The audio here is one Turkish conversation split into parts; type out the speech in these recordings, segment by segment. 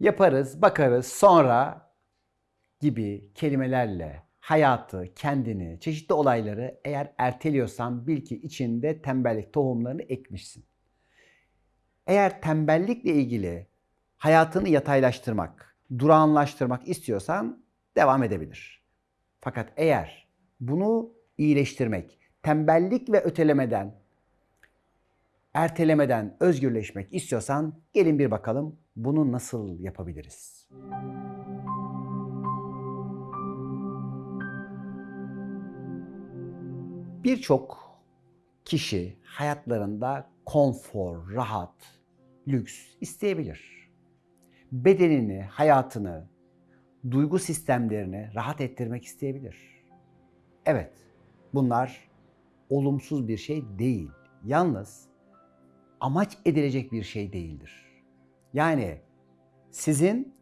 Yaparız, bakarız, sonra gibi kelimelerle hayatı, kendini, çeşitli olayları eğer erteliyorsan bil ki içinde tembellik tohumlarını ekmişsin. Eğer tembellikle ilgili hayatını yataylaştırmak, durağanlaştırmak istiyorsan devam edebilir. Fakat eğer bunu iyileştirmek, tembellik ve ötelemeden, ertelemeden özgürleşmek istiyorsan gelin bir bakalım bunu nasıl yapabiliriz? Birçok kişi hayatlarında konfor, rahat, lüks isteyebilir. Bedenini, hayatını, duygu sistemlerini rahat ettirmek isteyebilir. Evet, bunlar olumsuz bir şey değil. Yalnız amaç edilecek bir şey değildir. Yani sizin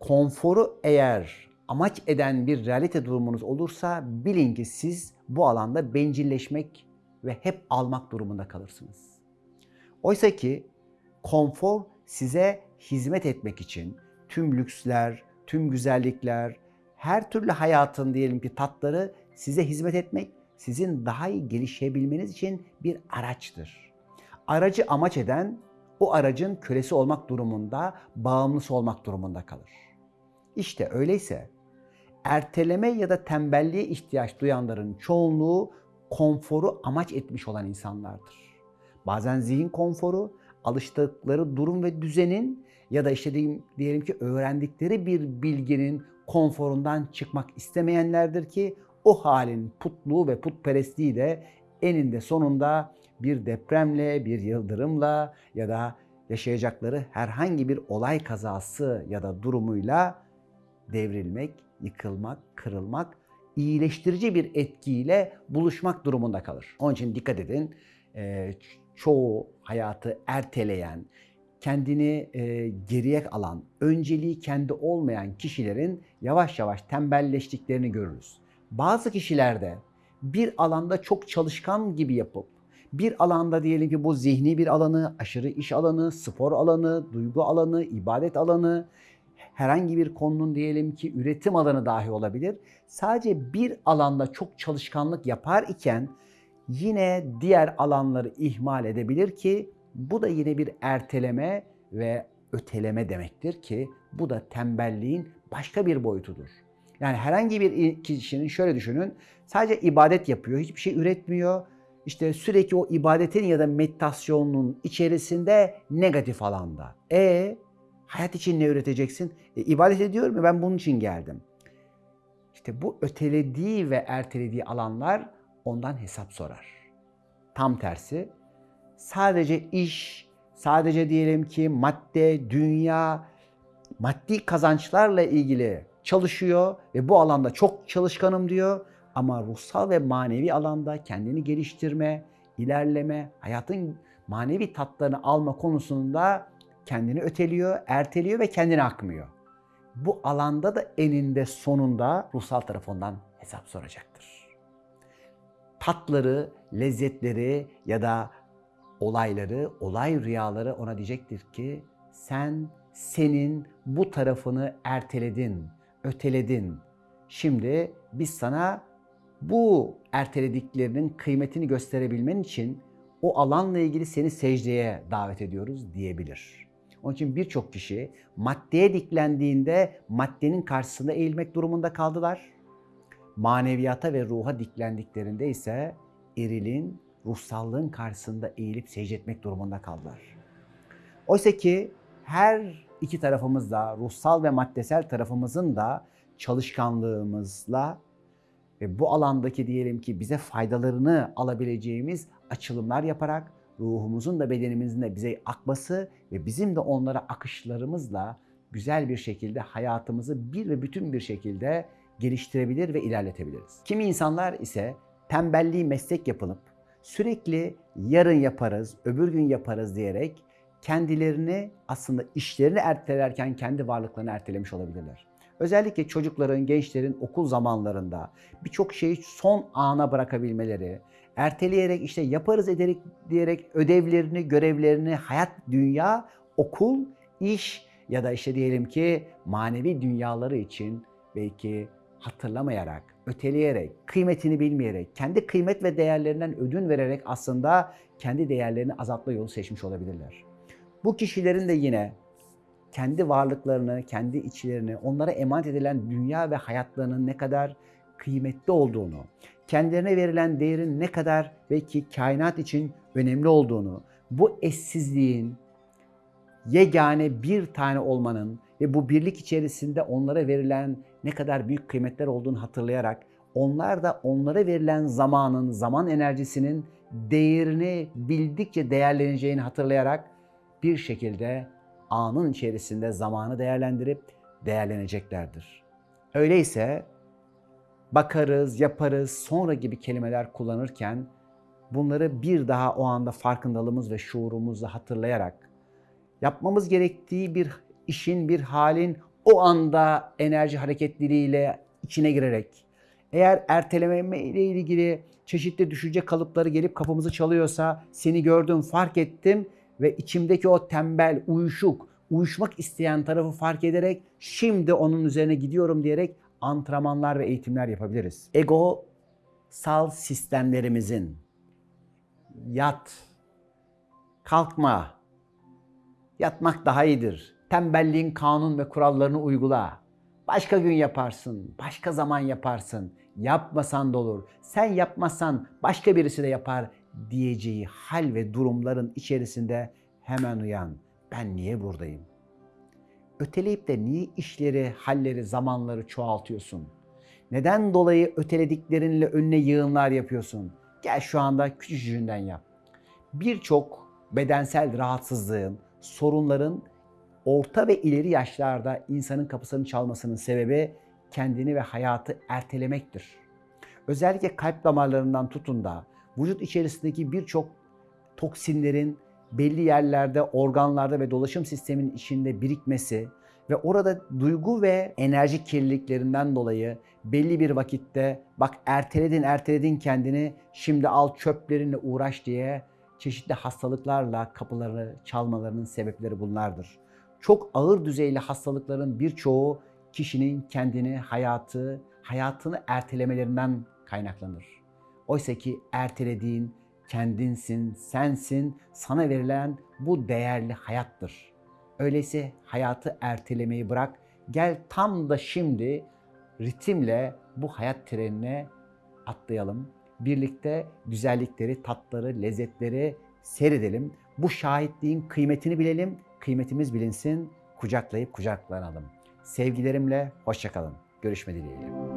konforu eğer amaç eden bir realite durumunuz olursa bilin ki siz bu alanda bencilleşmek ve hep almak durumunda kalırsınız. Oysa ki konfor size hizmet etmek için tüm lüksler, tüm güzellikler, her türlü hayatın diyelim ki tatları size hizmet etmek, sizin daha iyi gelişebilmeniz için bir araçtır. Aracı amaç eden o aracın kölesi olmak durumunda, bağımlısı olmak durumunda kalır. İşte öyleyse erteleme ya da tembelliğe ihtiyaç duyanların çoğunluğu konforu amaç etmiş olan insanlardır. Bazen zihin konforu, alıştıkları durum ve düzenin ya da işte diyelim, diyelim ki öğrendikleri bir bilginin konforundan çıkmak istemeyenlerdir ki o halin putluğu ve putperestliği de eninde sonunda bir depremle, bir yıldırımla ya da yaşayacakları herhangi bir olay kazası ya da durumuyla devrilmek, yıkılmak, kırılmak, iyileştirici bir etkiyle buluşmak durumunda kalır. Onun için dikkat edin, e, çoğu hayatı erteleyen, kendini e, geriye alan, önceliği kendi olmayan kişilerin yavaş yavaş tembelleştiklerini görürüz. Bazı kişilerde bir alanda çok çalışkan gibi yapıp bir alanda diyelim ki bu zihni bir alanı, aşırı iş alanı, spor alanı, duygu alanı, ibadet alanı, herhangi bir konunun diyelim ki üretim alanı dahi olabilir. Sadece bir alanda çok çalışkanlık yapar iken yine diğer alanları ihmal edebilir ki bu da yine bir erteleme ve öteleme demektir ki bu da tembelliğin başka bir boyutudur. Yani herhangi bir kişinin şöyle düşünün sadece ibadet yapıyor, hiçbir şey üretmiyor. İşte sürekli o ibadetin ya da meditasyonun içerisinde negatif alanda. E hayat için ne üreteceksin? E, ibadet ediyorum ya ben bunun için geldim. İşte bu ötelediği ve ertelediği alanlar ondan hesap sorar. Tam tersi sadece iş, sadece diyelim ki madde, dünya, maddi kazançlarla ilgili çalışıyor ve bu alanda çok çalışkanım diyor. Ama ruhsal ve manevi alanda kendini geliştirme, ilerleme, hayatın manevi tatlarını alma konusunda kendini öteliyor, erteliyor ve kendini akmıyor. Bu alanda da eninde sonunda ruhsal tarafından hesap soracaktır. Tatları, lezzetleri ya da olayları, olay rüyaları ona diyecektir ki sen senin bu tarafını erteledin, öteledin. Şimdi biz sana bu ertelediklerinin kıymetini gösterebilmen için o alanla ilgili seni secdeye davet ediyoruz diyebilir. Onun için birçok kişi maddeye diklendiğinde maddenin karşısında eğilmek durumunda kaldılar. Maneviyata ve ruha diklendiklerinde ise erilin, ruhsallığın karşısında eğilip secde etmek durumunda kaldılar. Oysa ki her iki tarafımız da, ruhsal ve maddesel tarafımızın da çalışkanlığımızla ve bu alandaki diyelim ki bize faydalarını alabileceğimiz açılımlar yaparak ruhumuzun da bedenimizin de bize akması ve bizim de onlara akışlarımızla güzel bir şekilde hayatımızı bir ve bütün bir şekilde geliştirebilir ve ilerletebiliriz. Kimi insanlar ise tembelliği meslek yapılıp sürekli yarın yaparız, öbür gün yaparız diyerek kendilerini aslında işlerini ertelerken kendi varlıklarını ertelemiş olabilirler. Özellikle çocukların, gençlerin okul zamanlarında birçok şeyi son ana bırakabilmeleri, erteleyerek işte yaparız ederek diyerek ödevlerini, görevlerini, hayat, dünya, okul, iş ya da işte diyelim ki manevi dünyaları için belki hatırlamayarak, öteleyerek, kıymetini bilmeyerek, kendi kıymet ve değerlerinden ödün vererek aslında kendi değerlerini azaltma yolu seçmiş olabilirler. Bu kişilerin de yine kendi varlıklarını, kendi içlerini, onlara emanet edilen dünya ve hayatlarının ne kadar kıymetli olduğunu, kendilerine verilen değerin ne kadar belki kainat için önemli olduğunu, bu eşsizliğin yegane bir tane olmanın ve bu birlik içerisinde onlara verilen ne kadar büyük kıymetler olduğunu hatırlayarak onlar da onlara verilen zamanın, zaman enerjisinin değerini bildikçe değerleneceğini hatırlayarak bir şekilde anın içerisinde zamanı değerlendirip değerleneceklerdir. Öyleyse bakarız, yaparız, sonra gibi kelimeler kullanırken bunları bir daha o anda farkındalığımız ve şuurumuzla hatırlayarak yapmamız gerektiği bir işin, bir halin o anda enerji hareketliliğiyle içine girerek eğer erteleme ile ilgili çeşitli düşünce kalıpları gelip kapımızı çalıyorsa seni gördüm, fark ettim ve içimdeki o tembel, uyuşuk, uyuşmak isteyen tarafı fark ederek şimdi onun üzerine gidiyorum diyerek antrenmanlar ve eğitimler yapabiliriz. Ego sal sistemlerimizin yat, kalkma, yatmak daha iyidir. Tembelliğin kanun ve kurallarını uygula. Başka gün yaparsın, başka zaman yaparsın. Yapmasan da olur. Sen yapmazsan başka birisi de yapar diyeceği hal ve durumların içerisinde hemen uyan. Ben niye buradayım? Öteleyip de niye işleri, halleri, zamanları çoğaltıyorsun? Neden dolayı ötelediklerinle önüne yığınlar yapıyorsun? Gel şu anda küçücüğünden yap. Birçok bedensel rahatsızlığın, sorunların orta ve ileri yaşlarda insanın kapısını çalmasının sebebi kendini ve hayatı ertelemektir. Özellikle kalp damarlarından tutun da vücut içerisindeki birçok toksinlerin belli yerlerde, organlarda ve dolaşım sisteminin içinde birikmesi ve orada duygu ve enerji kirliliklerinden dolayı belli bir vakitte bak erteledin erteledin kendini şimdi al çöplerinle uğraş diye çeşitli hastalıklarla kapıları çalmalarının sebepleri bunlardır. Çok ağır düzeyli hastalıkların birçoğu kişinin kendini, hayatı, hayatını ertelemelerinden kaynaklanır. Oysa ki ertelediğin kendinsin, sensin, sana verilen bu değerli hayattır. Öyleyse hayatı ertelemeyi bırak, gel tam da şimdi ritimle bu hayat trenine atlayalım. Birlikte güzellikleri, tatları, lezzetleri seyredelim. Bu şahitliğin kıymetini bilelim, kıymetimiz bilinsin, kucaklayıp kucaklanalım. Sevgilerimle hoşçakalın. Görüşme dileğiyle.